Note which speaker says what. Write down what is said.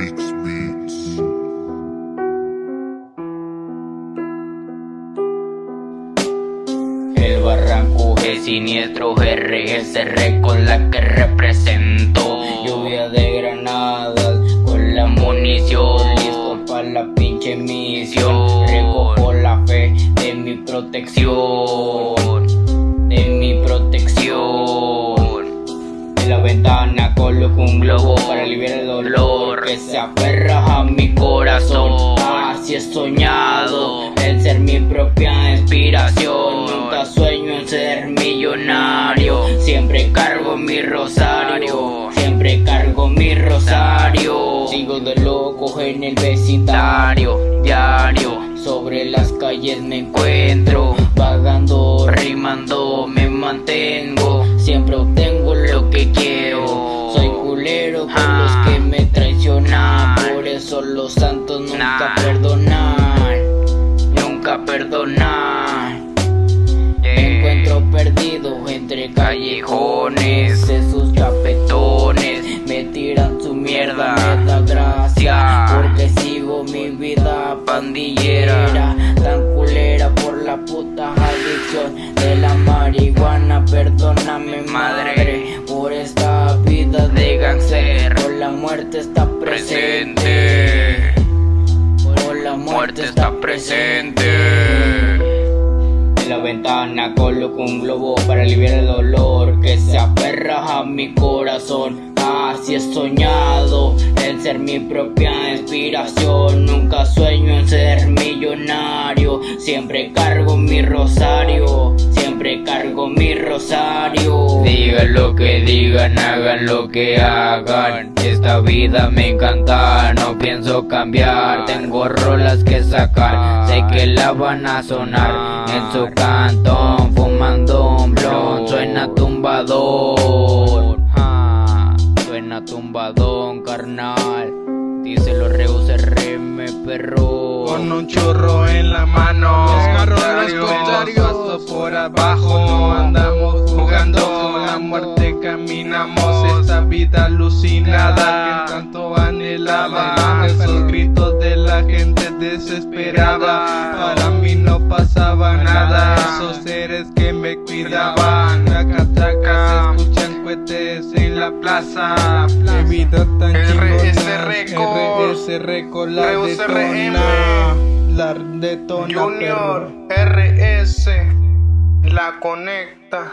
Speaker 1: El barranco es siniestro, RS con la que represento. Lluvia de granadas con la munición, listo para la pinche misión. Recojo la fe de mi protección, de mi protección. En la ventana coloco un globo para aliviar el dolor. Que se aferra a mi corazón. Así he soñado el ser mi propia inspiración. Nunca sueño en ser millonario. Siempre cargo mi rosario. Siempre cargo mi rosario. Sigo de loco en el vecindario. Diario. Sobre las calles me encuentro mierda Me da gracia Porque sigo mi vida pandillera. Tan culera por la puta adicción De la marihuana Perdóname madre Por esta vida de gangster Por la muerte está presente. Por la muerte está presente. En la ventana coloco un globo para aliviar el dolor que se aferra a mi corazón. Así he soñado en ser mi propia inspiración. Nunca sueño en ser millonario. Siempre cargo mi rosario. Siempre cargo mi rosario. Digan lo que digan, hagan lo que hagan. Esta vida me encanta, no pienso cambiar. Tengo rolas que sacar, sé que la van a sonar en su cantón. Suena tumbadón, carnal. Díselo Reus RM, perro.
Speaker 2: Con un churro en la mano.
Speaker 3: Los
Speaker 2: por abajo. No andamos jugando Con la muerte caminamos. Esta vida alucinada. Que tanto anhelaba. Esos gritos de la gente desesperada. Para mí no pasaba nada. Esos seres que me cuidaban en la plaza vida tan
Speaker 3: RS Records
Speaker 2: la
Speaker 3: Reus RM.
Speaker 2: detona La detona
Speaker 3: Junior. RS la conecta.